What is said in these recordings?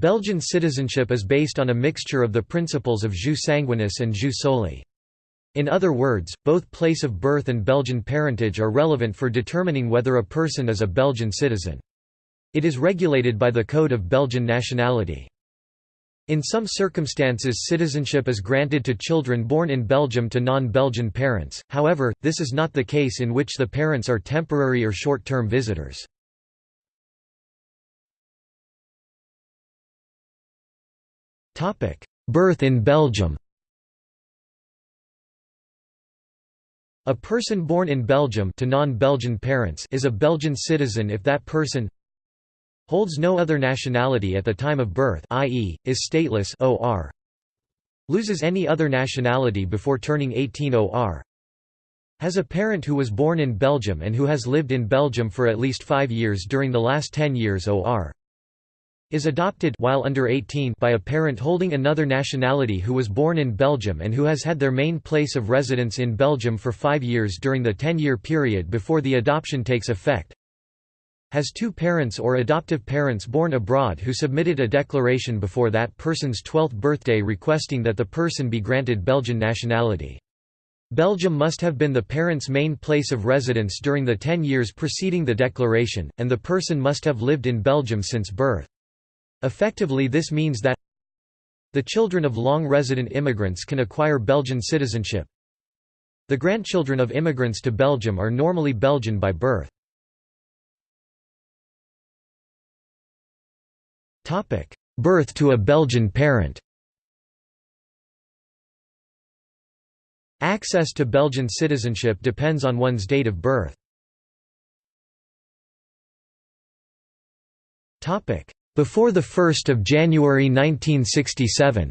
Belgian citizenship is based on a mixture of the principles of jus sanguinis and jus soli. In other words, both place of birth and Belgian parentage are relevant for determining whether a person is a Belgian citizen. It is regulated by the Code of Belgian Nationality. In some circumstances citizenship is granted to children born in Belgium to non-Belgian parents, however, this is not the case in which the parents are temporary or short-term visitors. Birth in Belgium A person born in Belgium to non-Belgian parents is a Belgian citizen if that person holds no other nationality at the time of birth i.e., is stateless or loses any other nationality before turning 18 or has a parent who was born in Belgium and who has lived in Belgium for at least five years during the last 10 years or is adopted while under 18 by a parent holding another nationality who was born in Belgium and who has had their main place of residence in Belgium for five years during the 10-year period before the adoption takes effect has two parents or adoptive parents born abroad who submitted a declaration before that person's 12th birthday requesting that the person be granted Belgian nationality. Belgium must have been the parent's main place of residence during the 10 years preceding the declaration, and the person must have lived in Belgium since birth. Effectively this means that the children of long-resident immigrants can acquire Belgian citizenship. The grandchildren of immigrants to Belgium are normally Belgian by birth. Birth to a Belgian parent Access to Belgian citizenship depends on one's date of birth. Before 1 January 1967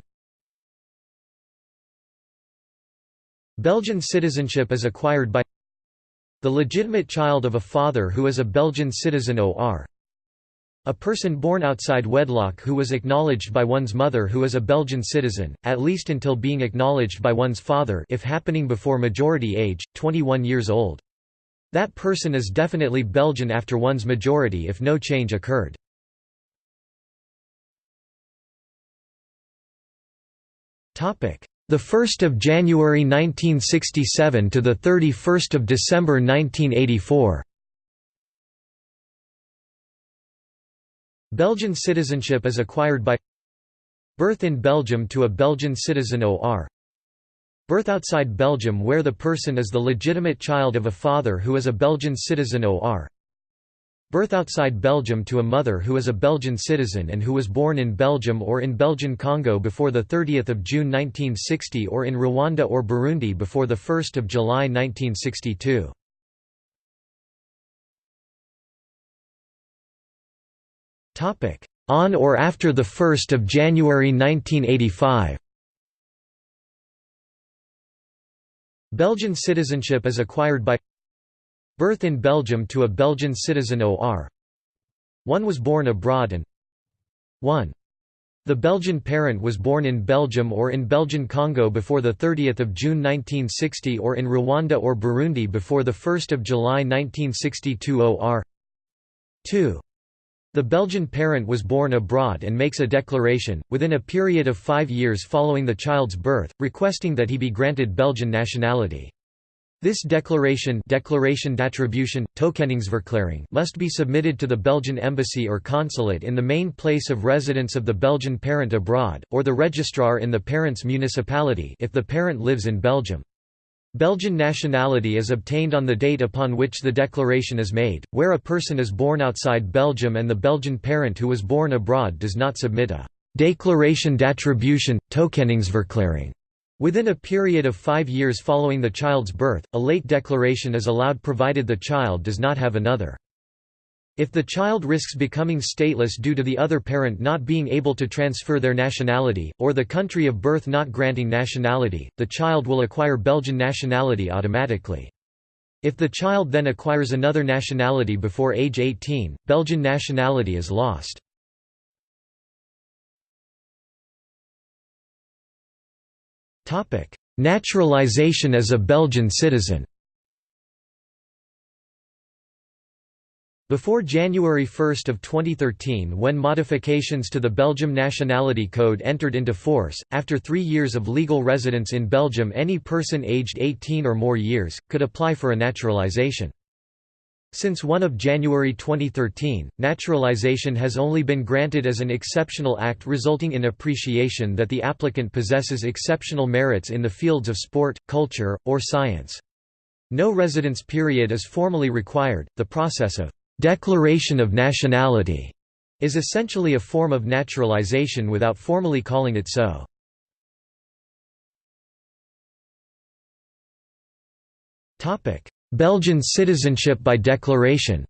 Belgian citizenship is acquired by the legitimate child of a father who is a Belgian citizen or a person born outside wedlock who was acknowledged by one's mother who is a Belgian citizen, at least until being acknowledged by one's father if happening before majority age, 21 years old. That person is definitely Belgian after one's majority if no change occurred. The 1st of January 1967 to the 31st of December 1984. Belgian citizenship is acquired by birth in Belgium to a Belgian citizen or birth outside Belgium where the person is the legitimate child of a father who is a Belgian citizen or Birth outside Belgium to a mother who is a Belgian citizen and who was born in Belgium or in Belgian Congo before 30 June 1960 or in Rwanda or Burundi before 1 July 1962. On or after 1 January 1985 Belgian citizenship is acquired by Birth in Belgium to a Belgian citizen or One was born abroad and 1. The Belgian parent was born in Belgium or in Belgian Congo before 30 June 1960 or in Rwanda or Burundi before 1 July 1962 or 2. The Belgian parent was born abroad and makes a declaration, within a period of five years following the child's birth, requesting that he be granted Belgian nationality. This declaration declaration d'attribution, toekenningsverklaring must be submitted to the Belgian embassy or consulate in the main place of residence of the Belgian parent abroad, or the registrar in the parent's municipality if the parent lives in Belgium. Belgian nationality is obtained on the date upon which the declaration is made, where a person is born outside Belgium and the Belgian parent who was born abroad does not submit a «déclaration d'attribution, toekenningsverklaring» Within a period of five years following the child's birth, a late declaration is allowed provided the child does not have another. If the child risks becoming stateless due to the other parent not being able to transfer their nationality, or the country of birth not granting nationality, the child will acquire Belgian nationality automatically. If the child then acquires another nationality before age 18, Belgian nationality is lost. Naturalization as a Belgian citizen Before January 1 of 2013 when modifications to the Belgium Nationality Code entered into force, after three years of legal residence in Belgium any person aged 18 or more years, could apply for a naturalisation. Since 1 of January 2013, naturalization has only been granted as an exceptional act resulting in appreciation that the applicant possesses exceptional merits in the fields of sport, culture, or science. No residence period is formally required. The process of Declaration of nationality is essentially a form of naturalization without formally calling it so. Belgian citizenship by declaration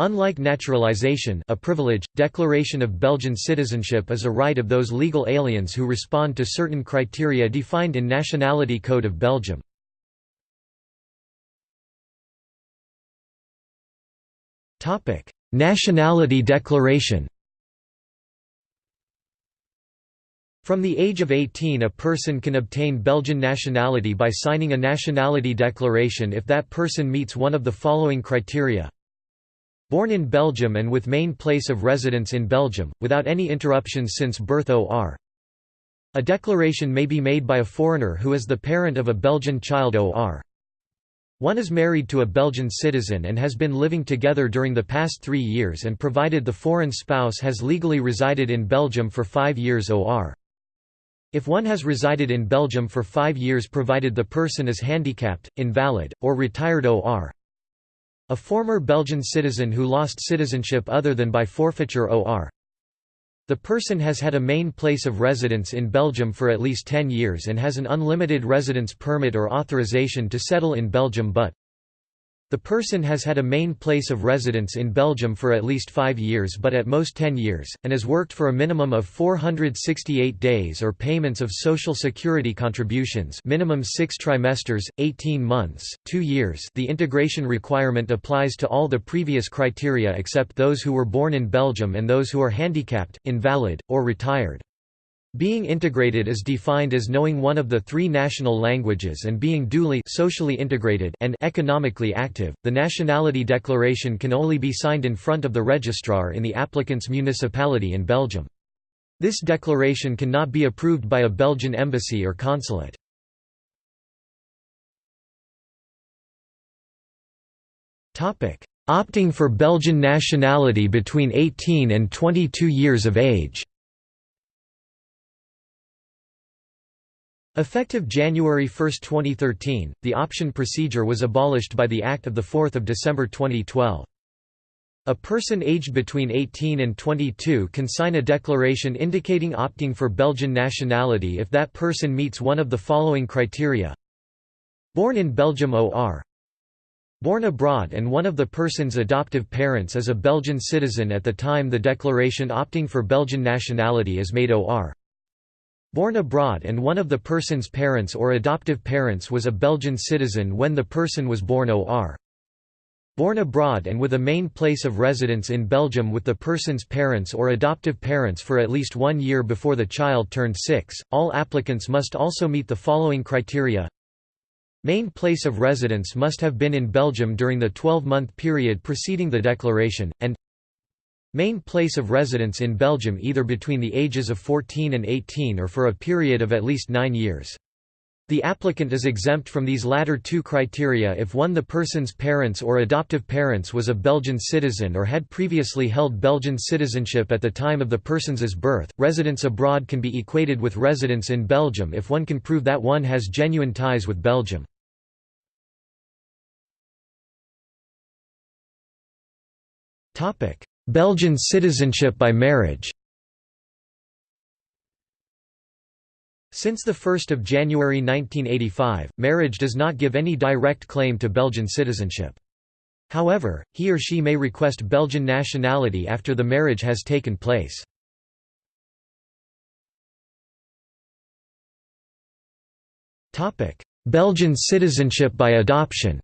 Unlike naturalization a privilege, declaration of Belgian citizenship is a right of those legal aliens who respond to certain criteria defined in Nationality Code of Belgium. Nationality Declaration. From the age of 18 a person can obtain Belgian nationality by signing a nationality declaration if that person meets one of the following criteria. Born in Belgium and with main place of residence in Belgium, without any interruptions since birth or. A declaration may be made by a foreigner who is the parent of a Belgian child or. One is married to a Belgian citizen and has been living together during the past three years and provided the foreign spouse has legally resided in Belgium for five years or. If one has resided in Belgium for five years provided the person is handicapped, invalid, or retired or. A former Belgian citizen who lost citizenship other than by forfeiture or. The person has had a main place of residence in Belgium for at least 10 years and has an unlimited residence permit or authorization to settle in Belgium but the person has had a main place of residence in Belgium for at least five years but at most 10 years, and has worked for a minimum of 468 days or payments of Social Security contributions minimum 6 trimesters, 18 months, 2 years the integration requirement applies to all the previous criteria except those who were born in Belgium and those who are handicapped, invalid, or retired. Being integrated is defined as knowing one of the three national languages and being duly socially integrated and economically active. The nationality declaration can only be signed in front of the registrar in the applicant's municipality in Belgium. This declaration cannot be approved by a Belgian embassy or consulate. Opting for Belgian nationality between 18 and 22 years of age Effective January 1, 2013, the option procedure was abolished by the Act of 4 December 2012. A person aged between 18 and 22 can sign a declaration indicating opting for Belgian nationality if that person meets one of the following criteria. Born in Belgium or Born abroad and one of the person's adoptive parents is a Belgian citizen at the time the declaration opting for Belgian nationality is made or Born abroad and one of the person's parents or adoptive parents was a Belgian citizen when the person was born or. Born abroad and with a main place of residence in Belgium with the person's parents or adoptive parents for at least one year before the child turned six, all applicants must also meet the following criteria Main place of residence must have been in Belgium during the 12-month period preceding the declaration, and Main place of residence in Belgium either between the ages of 14 and 18 or for a period of at least nine years. The applicant is exempt from these latter two criteria if one the person's parents or adoptive parents was a Belgian citizen or had previously held Belgian citizenship at the time of the person's birth. Residence abroad can be equated with residence in Belgium if one can prove that one has genuine ties with Belgium. Topic: Belgian citizenship by marriage Since 1 January 1985, marriage does not give any direct claim to Belgian citizenship. However, he or she may request Belgian nationality after the marriage has taken place. Belgian citizenship by adoption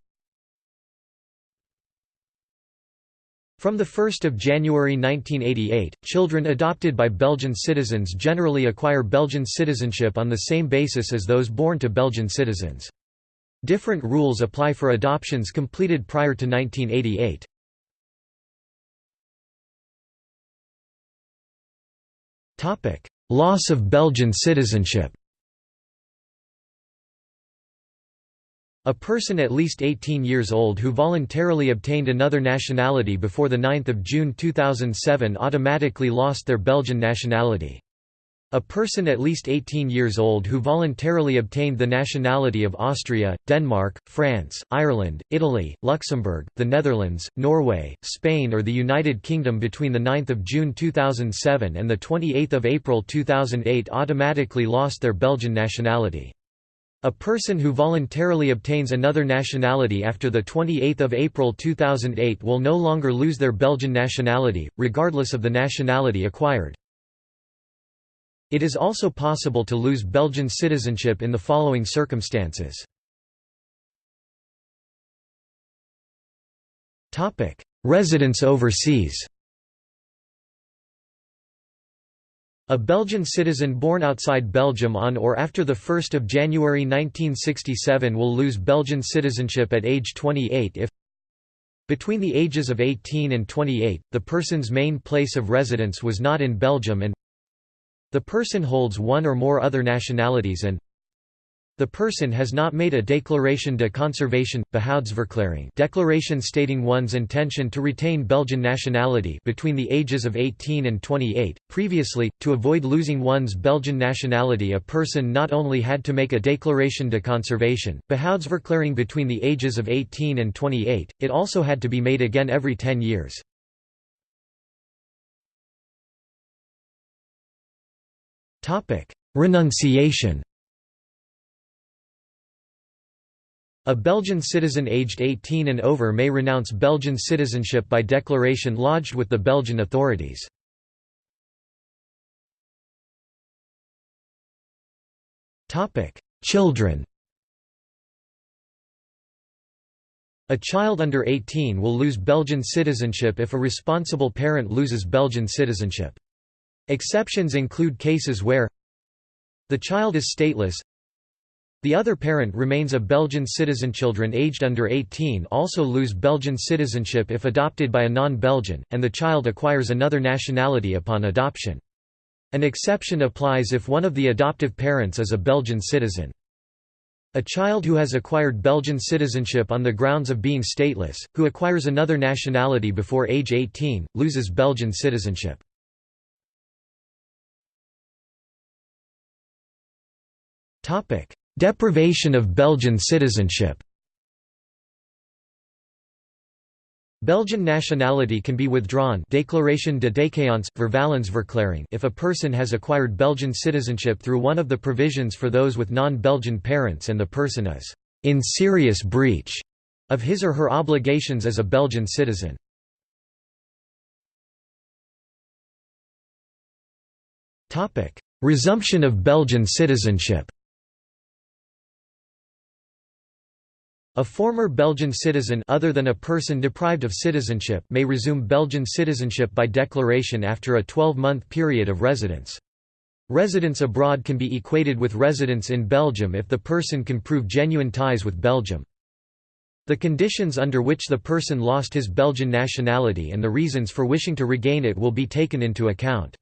From 1 January 1988, children adopted by Belgian citizens generally acquire Belgian citizenship on the same basis as those born to Belgian citizens. Different rules apply for adoptions completed prior to 1988. Loss of Belgian citizenship A person at least 18 years old who voluntarily obtained another nationality before 9 June 2007 automatically lost their Belgian nationality. A person at least 18 years old who voluntarily obtained the nationality of Austria, Denmark, France, Ireland, Italy, Luxembourg, the Netherlands, Norway, Spain or the United Kingdom between 9 June 2007 and 28 April 2008 automatically lost their Belgian nationality. A person who voluntarily obtains another nationality after 28 April 2008 will no longer lose their Belgian nationality, regardless of the nationality acquired. It is also possible to lose Belgian citizenship in the following circumstances. Residence overseas A Belgian citizen born outside Belgium on or after 1 January 1967 will lose Belgian citizenship at age 28 if between the ages of 18 and 28, the person's main place of residence was not in Belgium and the person holds one or more other nationalities and the person has not made a déclaration de conservation, behoudsverklaring declaration stating one's intention to retain Belgian nationality between the ages of 18 and 28. Previously, to avoid losing one's Belgian nationality a person not only had to make a déclaration de conservation, behoudsverklaring between the ages of 18 and 28, it also had to be made again every 10 years. Renunciation A Belgian citizen aged 18 and over may renounce Belgian citizenship by declaration lodged with the Belgian authorities. Children A child under 18 will lose Belgian citizenship if a responsible parent loses Belgian citizenship. Exceptions include cases where the child is stateless the other parent remains a Belgian citizen. Children aged under 18 also lose Belgian citizenship if adopted by a non-Belgian, and the child acquires another nationality upon adoption. An exception applies if one of the adoptive parents is a Belgian citizen. A child who has acquired Belgian citizenship on the grounds of being stateless, who acquires another nationality before age 18, loses Belgian citizenship. Deprivation of Belgian citizenship Belgian nationality can be withdrawn Déclaration de déchéance, vervallenverklaring if a person has acquired Belgian citizenship through one of the provisions for those with non-Belgian parents and the person is «in serious breach» of his or her obligations as a Belgian citizen. Resumption of Belgian citizenship A former Belgian citizen other than a person deprived of citizenship may resume Belgian citizenship by declaration after a 12-month period of residence. Residence abroad can be equated with residence in Belgium if the person can prove genuine ties with Belgium. The conditions under which the person lost his Belgian nationality and the reasons for wishing to regain it will be taken into account.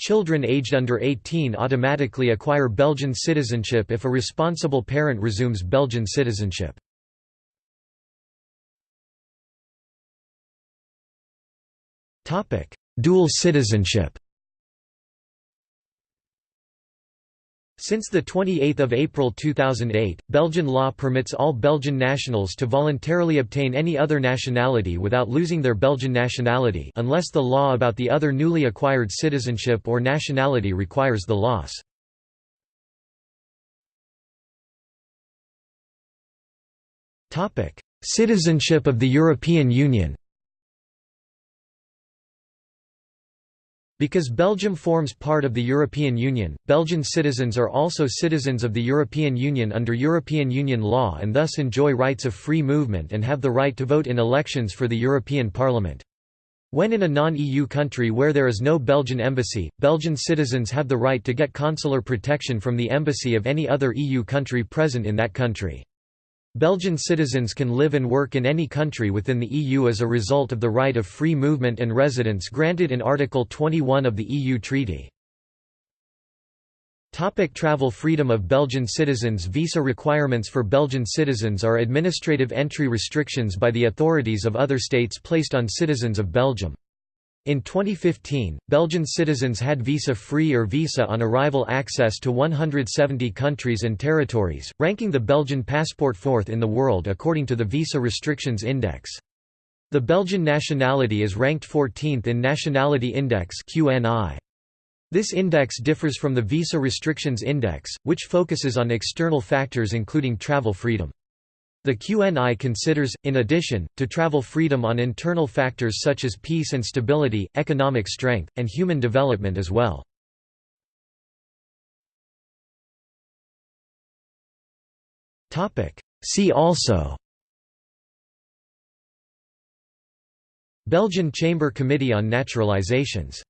Children aged under 18 automatically acquire Belgian citizenship if a responsible parent resumes Belgian citizenship. Dual citizenship Since 28 April 2008, Belgian law permits all Belgian nationals to voluntarily obtain any other nationality without losing their Belgian nationality unless the law about the other newly acquired citizenship or nationality requires the loss. Citizenship of the European Union Because Belgium forms part of the European Union, Belgian citizens are also citizens of the European Union under European Union law and thus enjoy rights of free movement and have the right to vote in elections for the European Parliament. When in a non-EU country where there is no Belgian embassy, Belgian citizens have the right to get consular protection from the embassy of any other EU country present in that country. Belgian citizens can live and work in any country within the EU as a result of the right of free movement and residence granted in Article 21 of the EU Treaty. Topic travel freedom of Belgian citizens Visa requirements for Belgian citizens are administrative entry restrictions by the authorities of other states placed on citizens of Belgium. In 2015, Belgian citizens had visa-free or visa on arrival access to 170 countries and territories, ranking the Belgian passport fourth in the world according to the Visa Restrictions Index. The Belgian nationality is ranked 14th in Nationality Index This index differs from the Visa Restrictions Index, which focuses on external factors including travel freedom. The QNI considers, in addition, to travel freedom on internal factors such as peace and stability, economic strength, and human development as well. See also Belgian Chamber Committee on Naturalizations